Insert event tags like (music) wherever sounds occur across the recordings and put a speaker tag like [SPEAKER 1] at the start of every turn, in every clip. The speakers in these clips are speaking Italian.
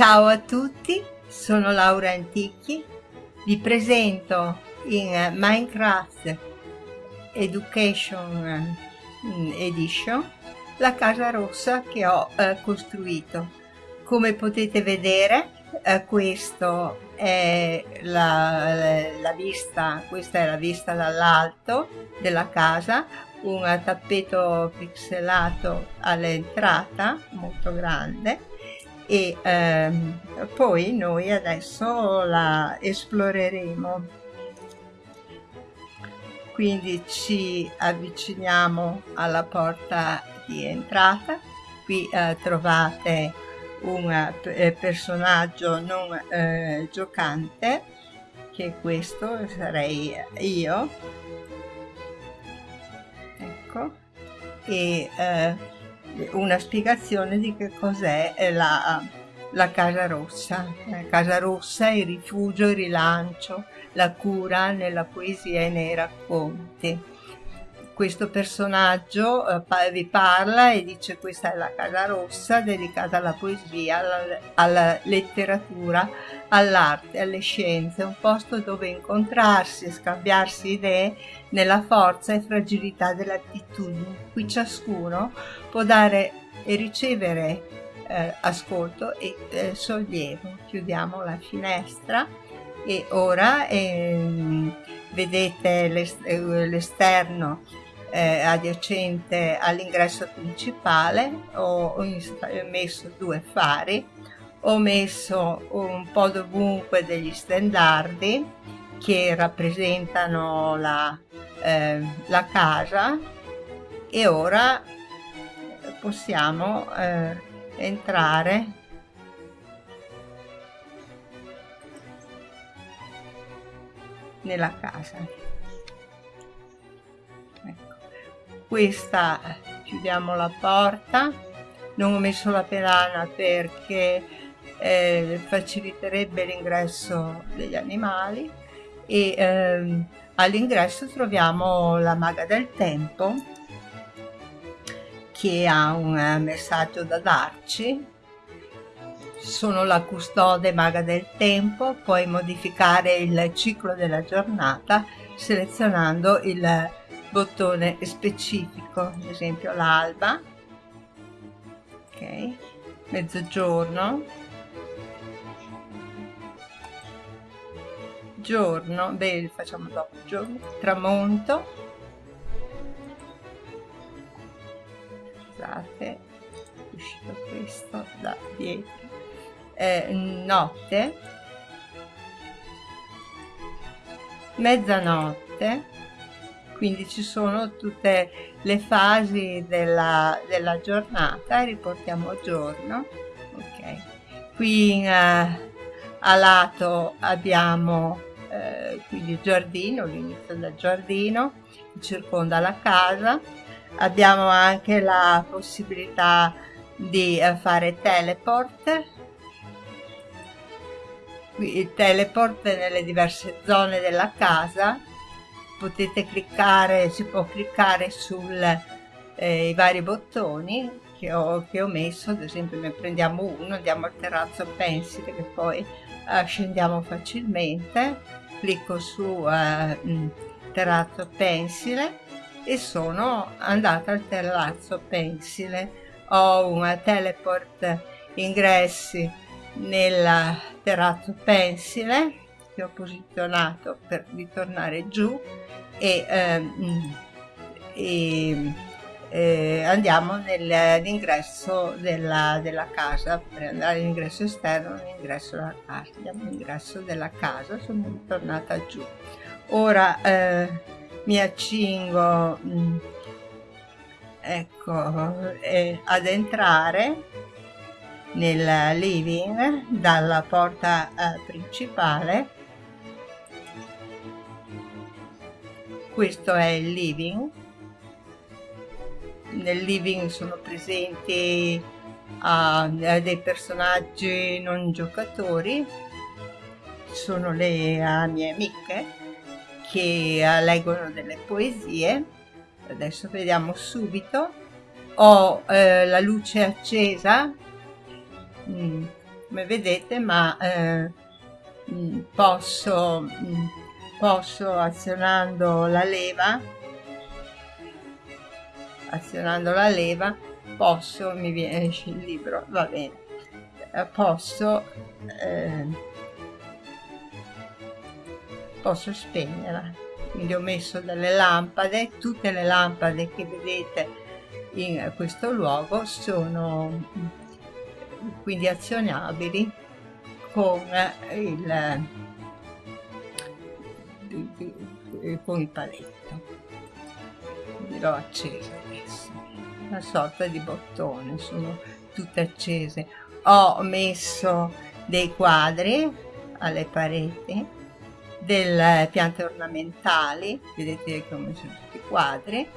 [SPEAKER 1] Ciao a tutti, sono Laura Antichi, vi presento in Minecraft Education Edition la casa rossa che ho eh, costruito. Come potete vedere eh, questo è la, la vista, questa è la vista dall'alto della casa, un tappeto pixelato all'entrata molto grande e ehm, poi noi adesso la esploreremo. Quindi ci avviciniamo alla porta di entrata. Qui eh, trovate un eh, personaggio non eh, giocante che questo sarei io. Ecco. E eh, una spiegazione di che cos'è eh, la, la Casa Rossa. La Casa Rossa è il rifugio, il rilancio, la cura nella poesia e nei racconti. Questo personaggio eh, vi parla e dice questa è la Casa Rossa dedicata alla poesia, alla, alla letteratura, all'arte, alle scienze, un posto dove incontrarsi e scambiarsi idee nella forza e fragilità delle attitudini. Qui ciascuno può dare e ricevere eh, ascolto e eh, sollievo. Chiudiamo la finestra e ora ehm, vedete l'esterno eh, adiacente all'ingresso principale ho, ho messo due fari ho messo un po' dovunque degli stendardi che rappresentano la, eh, la casa e ora possiamo eh, entrare. Nella casa questa chiudiamo la porta. Non ho messo la pedana perché eh, faciliterebbe l'ingresso degli animali e ehm, all'ingresso troviamo la maga del tempo che ha un eh, messaggio da darci. Sono la custode maga del tempo puoi modificare il ciclo della giornata selezionando il bottone specifico ad esempio l'alba ok mezzogiorno giorno beh facciamo dopo giorno tramonto scusate è uscito questo da dietro eh, notte mezzanotte quindi ci sono tutte le fasi della, della giornata riportiamo giorno ok qui in, uh, a lato abbiamo eh, quindi il giardino, l'inizio del giardino che circonda la casa. Abbiamo anche la possibilità di eh, fare teleport. il teleport nelle diverse zone della casa. Potete cliccare, si può cliccare sui eh, vari bottoni che ho, che ho messo, ad esempio ne prendiamo uno, andiamo al terrazzo pensile che poi eh, scendiamo facilmente. Clicco su eh, terrazzo pensile e sono andata al terrazzo pensile. Ho un teleport ingressi nel terrazzo pensile che ho posizionato per ritornare giù e, ehm, e eh, andiamo nell'ingresso della, della, casa. Per andare all'ingresso esterno all'ingresso della casa andiamo all'ingresso della casa sono tornata giù. Ora eh, mi accingo mm, ecco eh, ad entrare nel living dalla porta eh, principale questo è il living. Nel living sono presenti uh, dei personaggi non giocatori. Sono le uh, mie amiche che uh, leggono delle poesie. Adesso vediamo subito. Ho eh, la luce accesa. Mm, come vedete ma eh, mm, posso, mm, posso azionando la leva azionando la leva posso mi viene (laughs) il libro va bene posso eh, posso spegnerla quindi ho messo delle lampade tutte le lampade che vedete in questo luogo sono quindi azionabili con il, con il paletto l'ho acceso adesso. Una sorta di bottone sono tutte accese. Ho messo dei quadri alle pareti delle piante ornamentali vedete che ho messo tutti i quadri.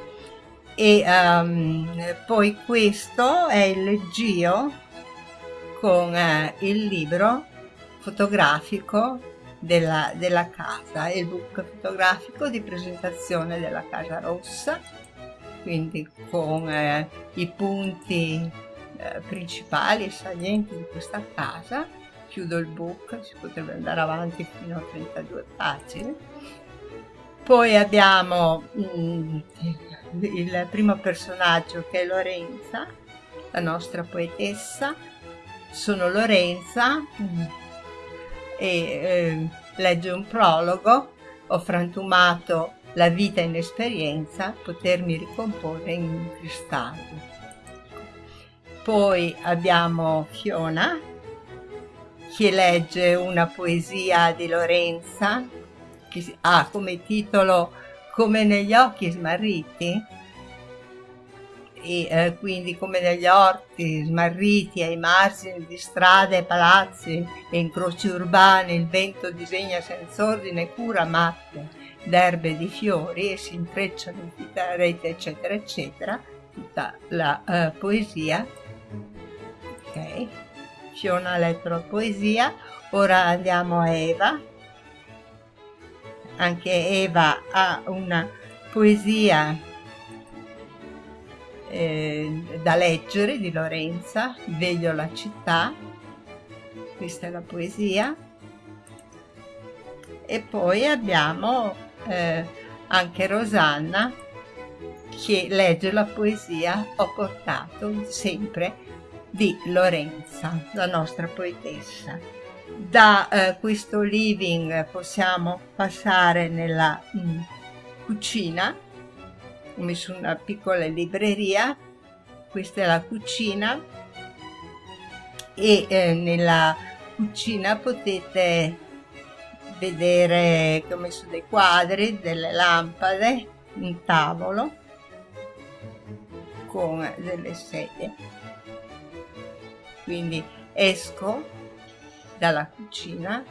[SPEAKER 1] E um, poi questo è il leggio con eh, il libro fotografico della, della casa, il book fotografico di presentazione della Casa Rossa, quindi con eh, i punti eh, principali e salienti di questa casa. Chiudo il book, si potrebbe andare avanti fino a 32 pagine. Poi abbiamo mm, il primo personaggio che è Lorenza, la nostra poetessa. Sono Lorenza e eh, legge un prologo, ho frantumato la vita in esperienza, potermi ricomporre in cristallo. Poi abbiamo Fiona che legge una poesia di Lorenza che ha come titolo come negli occhi smarriti e eh, quindi come negli orti smarriti ai margini di strade e palazzi e incroci urbani il vento disegna senza ordine cura matte d'erbe e di fiori e si intrecciano in tutta rete eccetera eccetera tutta la uh, poesia. Ok? Fiona ha letto la poesia. Ora andiamo a Eva. Anche Eva ha una poesia eh, da leggere di Lorenza, Veglio la città, questa è la poesia, e poi abbiamo eh, anche Rosanna che legge la poesia Ho portato sempre di Lorenza, la nostra poetessa. Da eh, questo living possiamo passare nella mh, mm, cucina ho messo una piccola libreria questa è la cucina e eh, nella cucina potete vedere che ho messo dei quadri delle lampade un tavolo con delle sedie. Quindi esco dalla cucina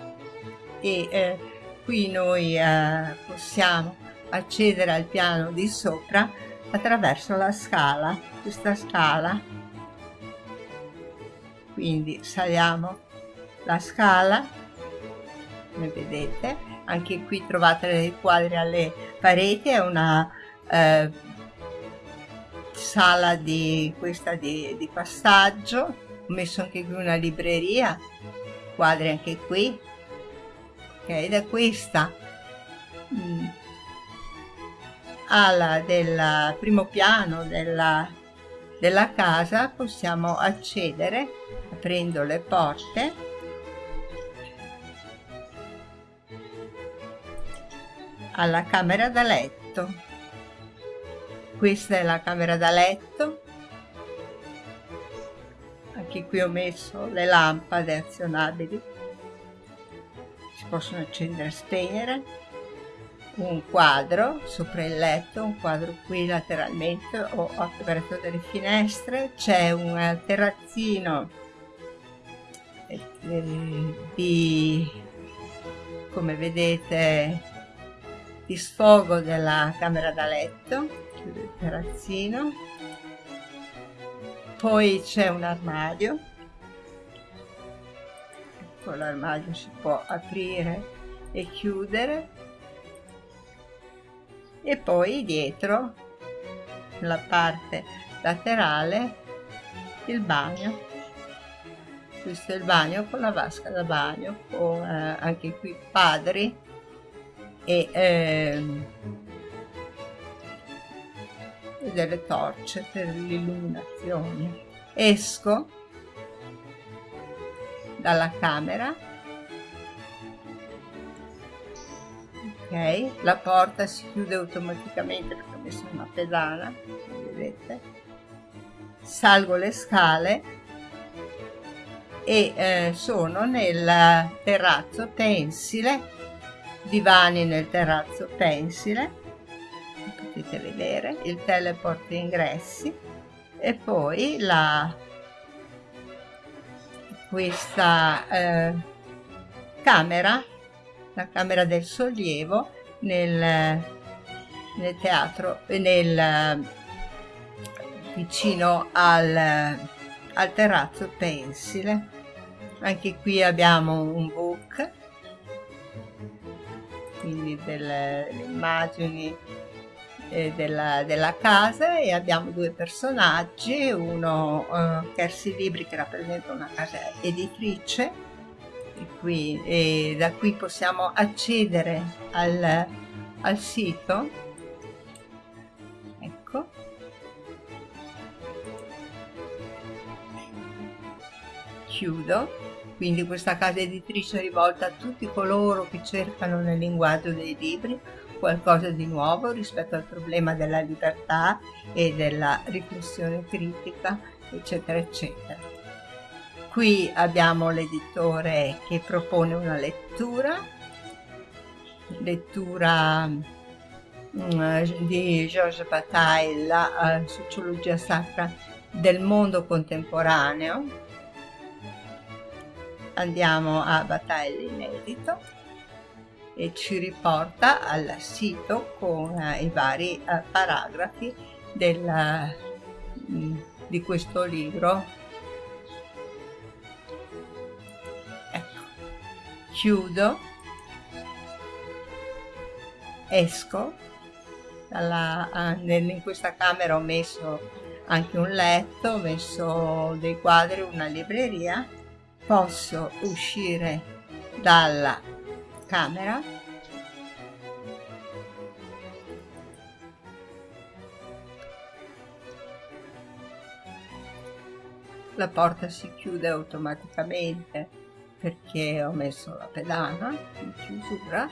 [SPEAKER 1] e eh, qui noi eh, possiamo accedere al piano di sopra attraverso la scala, questa scala. Quindi saliamo la scala, come vedete, anche qui trovate dei quadri alle pareti, è una eh, sala di questa di, di passaggio, ho messo anche qui una libreria quadri anche qui. Ok da questa. Mm, ala del primo piano della, della casa possiamo accedere aprendo le porte. Alla camera da letto. Questa è la camera da letto. Anche qui ho messo le lampade azionabili. Si possono accendere e spegnere un quadro sopra il letto un quadro qui lateralmente ho aperto delle finestre. C'è un terrazzino eh, di come vedete di sfogo della camera da letto il terrazzino. Poi c'è un armadio. Ecco l'armadio si può aprire e chiudere e poi dietro la parte laterale il bagno. Questo è il bagno con la vasca da bagno con eh, anche qui padri e, eh, e delle torce per l'illuminazione. Esco dalla camera la porta si chiude automaticamente perché ho messo una pedana vedete. Salgo le scale e eh, sono nel terrazzo pensile divani nel terrazzo pensile potete vedere il teleport ingressi e poi la questa eh, camera la camera del sollievo nel, nel teatro nel vicino al, al terrazzo pensile. Anche qui abbiamo un book quindi delle immagini eh, della, della, casa e abbiamo due personaggi uno uh, Kersi Libri che rappresenta una casa editrice e, qui, e da qui possiamo accedere al, al sito. Ecco. Chiudo. Quindi questa casa editrice è rivolta a tutti coloro che cercano nel linguaggio dei libri qualcosa di nuovo rispetto al problema della libertà e della riflessione critica, eccetera, eccetera. Qui abbiamo l'editore che propone una lettura, lettura mm, di Georges Bataille, la uh, sociologia sacra del mondo contemporaneo, andiamo a Bataille inedito e ci riporta al sito con eh, i vari eh, paragrafi del, mm, di questo libro. Chiudo, esco, dalla, in questa camera ho messo anche un letto, ho messo dei quadri, una libreria. Posso uscire dalla camera. La porta si chiude automaticamente perché ho messo la pedana in chiusura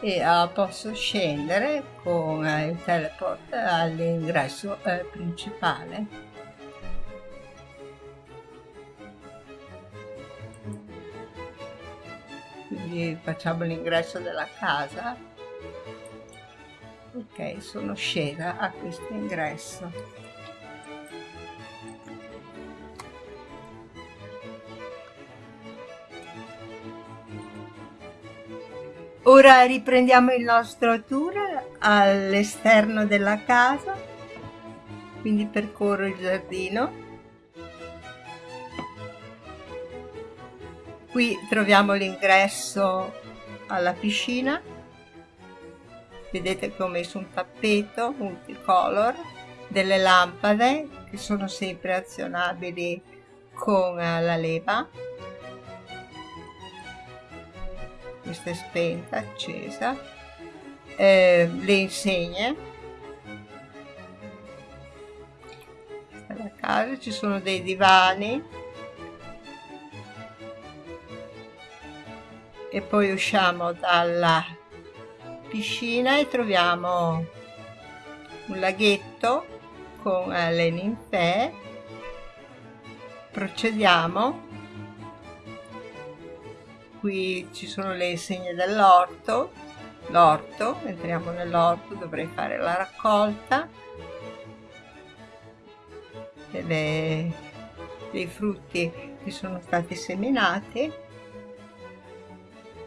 [SPEAKER 1] e uh, posso scendere con uh, il teleport all'ingresso uh, principale. Quindi facciamo l'ingresso della casa. Ok sono scesa a questo ingresso ora riprendiamo il nostro tour all'esterno della casa quindi percorro il giardino Qui troviamo l'ingresso alla piscina. Vedete che ho messo un tappeto multicolor, delle lampade che sono sempre azionabili con la leva. Questa è spenta, accesa. Eh, le insegne. Questa è la casa, ci sono dei divani e poi usciamo dalla piscina e troviamo un laghetto con eh, le ninfee procediamo qui ci sono le insegne dell'orto. L'orto entriamo nell'orto dovrei fare la raccolta. Delle, dei frutti che sono stati seminati.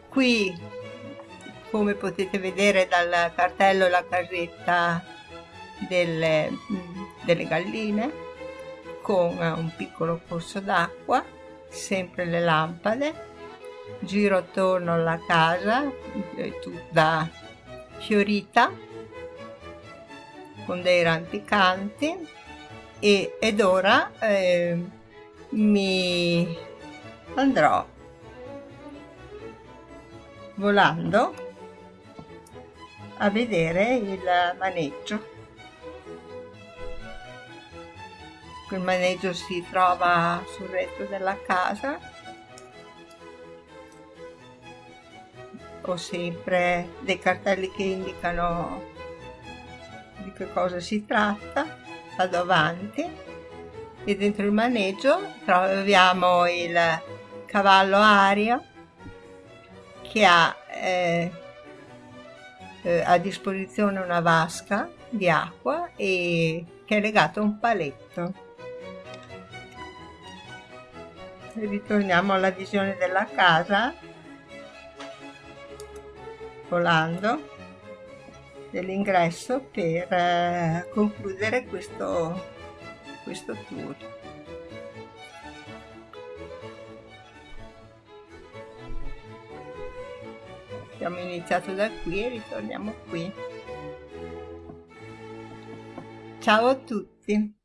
[SPEAKER 1] Qui come potete vedere dal cartello la casetta delle, delle galline con un piccolo corso d'acqua sempre le lampade giro attorno alla casa tutta fiorita con dei rampicanti e, ed ora eh, mi andrò volando a vedere il maneggio. Il maneggio si trova sul retro della casa ho sempre dei cartelli che indicano di che cosa si tratta vado avanti e dentro il maneggio troviamo il cavallo aria che ha eh, eh, a disposizione una vasca di acqua e che è legato a un paletto. Ritorniamo alla visione della casa volando dell'ingresso per eh, concludere questo, questo tour. Abbiamo iniziato da qui e ritorniamo qui. Ciao a tutti!